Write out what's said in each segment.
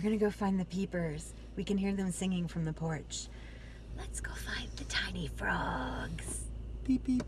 We're gonna go find the peepers. We can hear them singing from the porch. Let's go find the tiny frogs. Beep beep.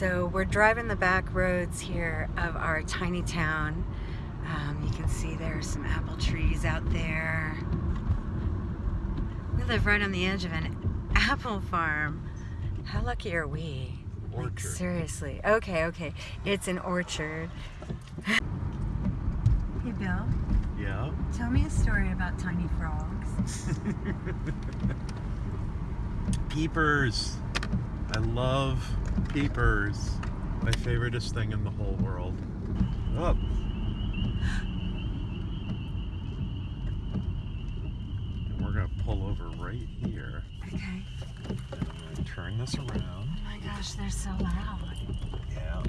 So we're driving the back roads here of our tiny town. Um, you can see there's some apple trees out there. We live right on the edge of an apple farm. How lucky are we? Like, Orchard. seriously. Okay, okay. It's an orchard. hey, Bill. Yeah. Tell me a story about tiny frogs. Peepers. I love peepers. My favoriteest thing in the whole world. Oh. And we're gonna pull over right here. Okay. And I'm gonna turn this around. Oh my gosh, they're so loud. Yeah.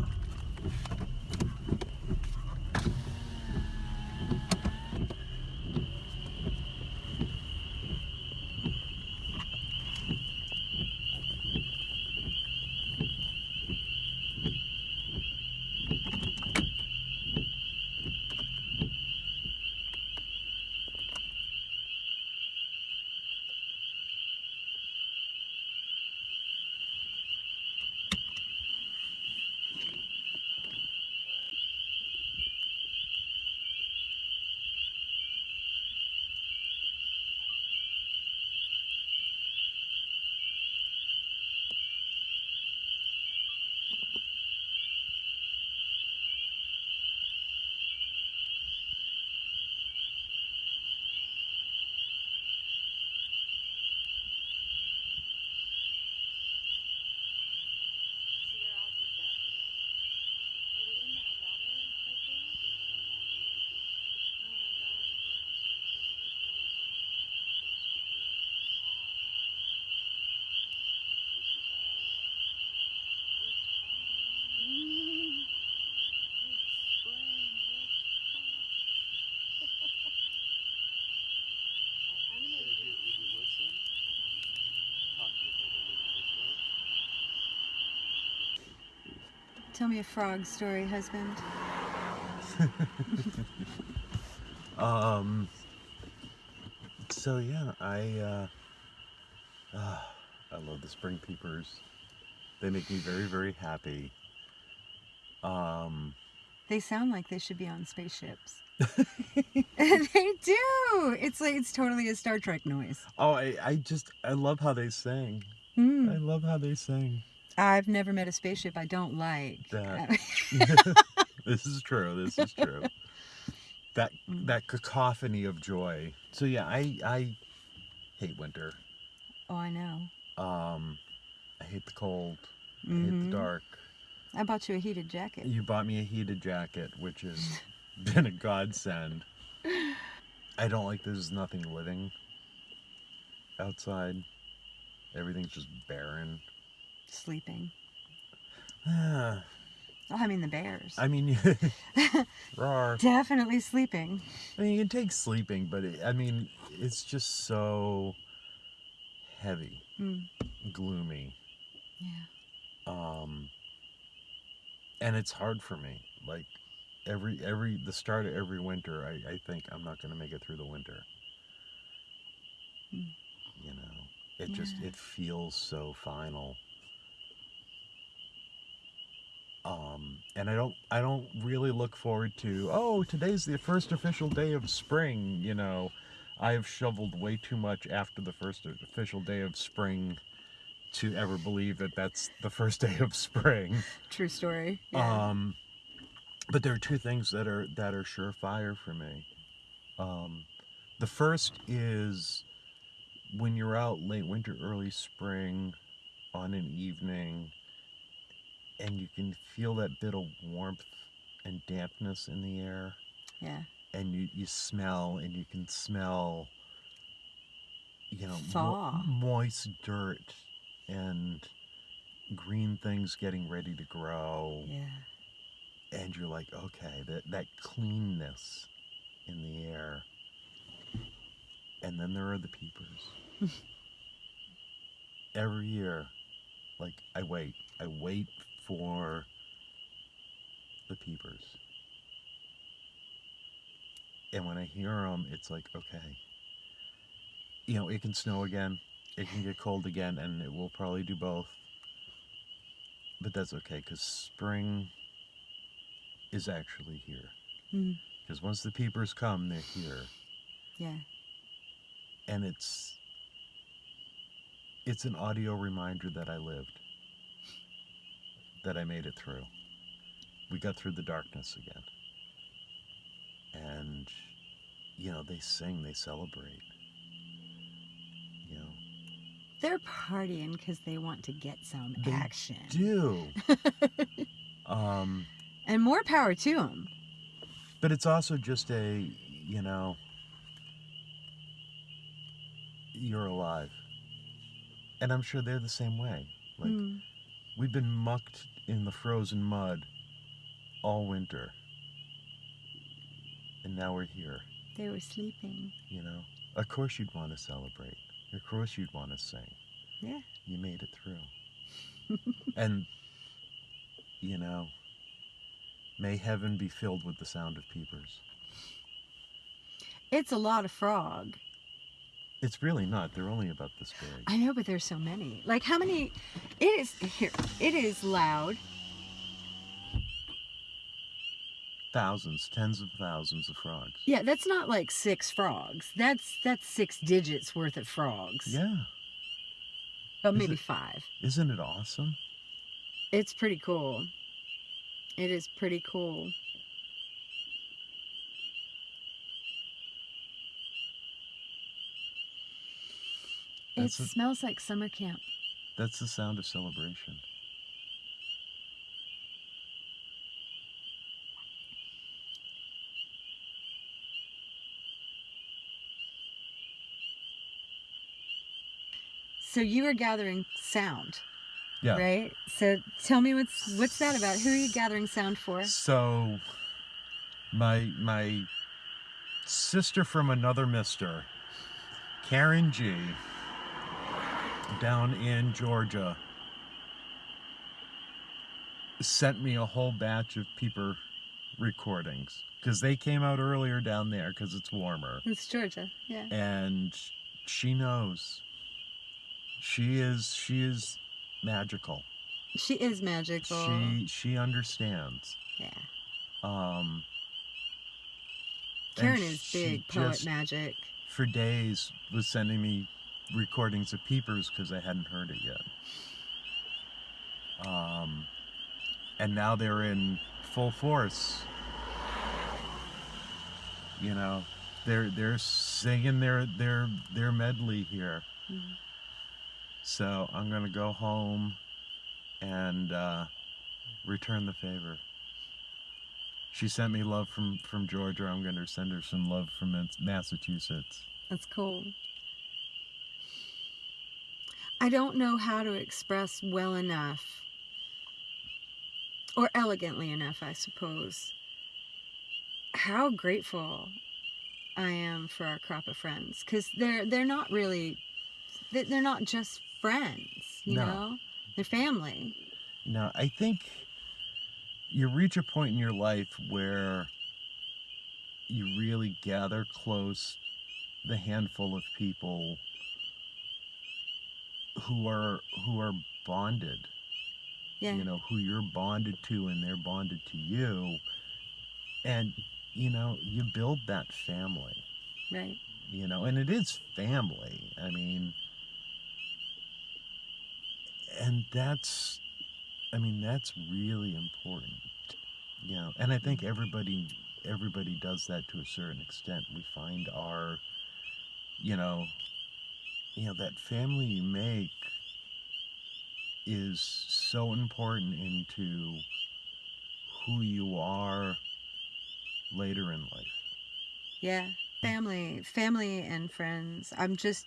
Tell me a frog story, husband. Um. So yeah, I uh, uh, I love the spring peepers. They make me very very happy. Um. They sound like they should be on spaceships. they do. It's like it's totally a Star Trek noise. Oh, I, I just I love how they sing. Hmm. I love how they sing. I've never met a spaceship I don't like. That- this is true. This is true. That Mm. that cacophony of joy. So yeah, I I hate winter. oh, I know. Um, I hate the cold. I hate the dark. I bought you a heated jacket. You bought me a heated jacket, which has been a godsend. I don't like there's nothing living outside. Everything's just barren. Sleeping. Oh, I mean the bears. I mean, roar. Definitely sleeping. I mean, you can take sleeping, but it, I mean, it's just so heavy, Mm. gloomy, Yeah. um, and it's hard for me. Like every every the start of every winter, I, I think I'm not going to make it through the winter. Mm. You know, it just it feels so final. Um, and I don't I don't really look forward to oh today's the first official day of spring. You know, I've shoveled way too much after the first official day of spring to ever believe that that's the first day of spring. True story. Yeah. Um, but there are two things that are that are surefire for me. Um, the first is when you're out late winter, early spring, on an evening, and you can feel that bit of warmth and dampness in the air, yeah. and you, you smell and you can smell you know, mo- moist dirt and green things getting ready to grow. Yeah. And you're like, okay, that, that cleanness in the air. And then there are the peepers. Every year, like, I wait. I wait for the peepers. And when I hear them, it's like, okay, you know, it can snow again, it can get cold again, and it will probably do both. But that's okay, because spring is actually here. Mm. Because once the peepers come, they're here. Yeah. And it's it's an audio reminder that I lived. That I made it through. We got through the darkness again. And you know, they sing, they celebrate. You know. They're partying because they want to get some They action. Do. um And more power to them. But it's also just a, you know, you're alive. And I'm sure they're the same way. Like, Mm. We've been mucked in the frozen mud all winter. And now we're here, They were sleeping. you know. Of course you'd want to celebrate. Of course you'd want to sing. Yeah. You made it through. and, you know, may heaven be filled with the sound of peepers. It's a lot of frog. It's really not. They're only about this big. I know, but there's so many. Like how many? It is here. It is loud. Thousands, tens of thousands of frogs. Yeah, that's not like six frogs. That's that's six digits worth of frogs. Yeah. but Is maybe it- five. Isn't it awesome? It's pretty cool. It is pretty cool. It That's a- smells like summer camp. That's the sound of celebration. So you are gathering sound, Yeah. right? So tell me what's what's that about? Who are you gathering sound for? So my my sister from another mister, Karen G, down in Georgia, sent me a whole batch of peeper recordings because they came out earlier down there because it's warmer. It's Georgia. Yeah. and she knows she is she is magical She is magical. she she understands yeah. um Karen is big poet magic. for days was sending me recordings of peepers because i hadn't heard it yet. Um and now they're in full force. You know they're they're singing their their their medley here. Mhm. so i'm gonna go home and uh return the favor. She sent me love from from georgia. I'm gonna send her some love from massachusetts. That's cool. I don't know how to express well enough or elegantly enough, I suppose, how grateful I am for our crop of friends because they're they're not really they- they're not just friends, you No. know, they're family. No, I think you reach a point in your life where you really gather close the handful of people who are who are bonded. Yeah, You know, who you're bonded to and they're bonded to you. And you know, you build that family, right. you know, and it is family. I mean, and that's I mean, that's really important. You know, and I think everybody everybody does that to a certain extent. We find our you know, you know that family you make is so important into who you are later in life. Yeah, hmm. family, family and friends. I'm just,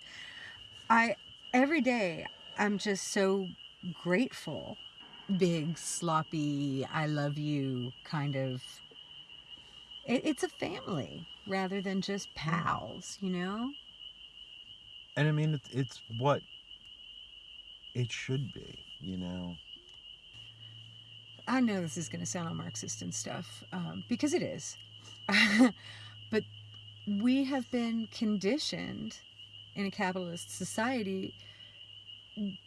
I every day I'm just so grateful. Big sloppy I love you kind of it, it's a family rather than just hmm. pals, you know? And I mean, it's, it's what it should be, you know. I know this is going to sound all Marxist and stuff um, because it is. but we have been conditioned in a capitalist society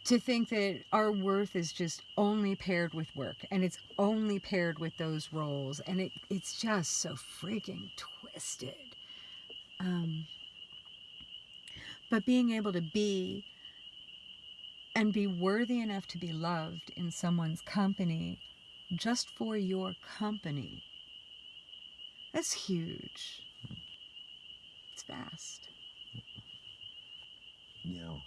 to think that our worth is just only paired with work and it's only paired with those roles and it, it's just so freaking twisted um, but being able to be and be worthy enough to be loved in someone's company just for your company that's huge. It's vast. You know,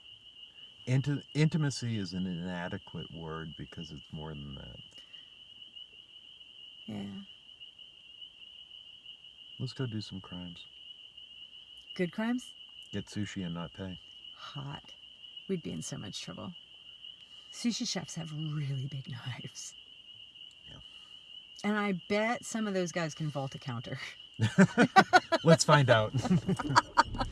inti- intimacy is an inadequate word because it's more than that. yeah. Let's go do some crimes. good crimes Get sushi and not pay. hot we'd be in so much trouble sushi chefs have really big knives Yeah. and i bet some of those guys can vault a counter Let's find out.